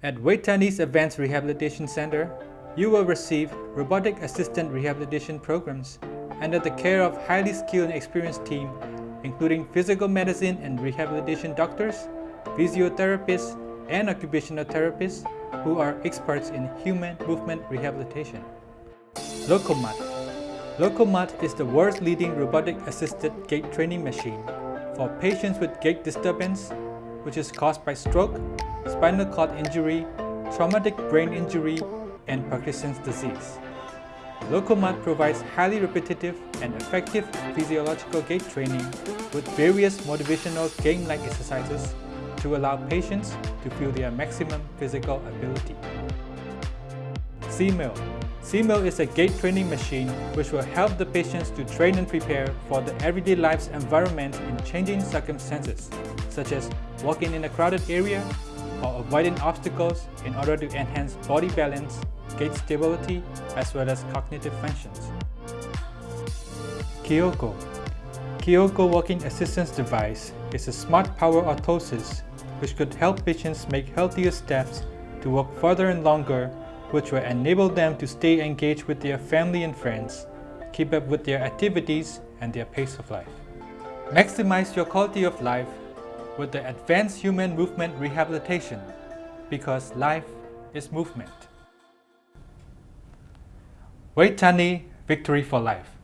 At Vejthani's Advanced Rehabilitation Center, you will receive robotic assistant rehabilitation programs under the care of highly skilled and experienced team including physical medicine and rehabilitation doctors, physiotherapists, and occupational therapists who are experts in human movement rehabilitation. Lokomat Lokomat is the world's leading robotic-assisted gait training machine for patients with gait disturbance, which is caused by stroke, spinal cord injury, traumatic brain injury, and Parkinson's disease. Lokomat provides highly repetitive and effective physiological gait training with various motivational game-like exercises to allow patients to feel their maximum physical ability. C-Mill C-Mill is a gait training machine which will help the patients to train and prepare for the everyday life's environment in changing circumstances, such as walking in a crowded area or avoiding obstacles in order to enhance body balance, gait stability, as well as cognitive functions. Keeogo Keeogo Walking Assistance Device is a smart power orthosis which could help patients make healthier steps to walk further and longer which will enable them to stay engaged with their family and friends, keep up with their activities and their pace of life. Maximize your quality of life with the Advanced Human Movement Rehabilitation because life is movement. Vejthani Victory for Life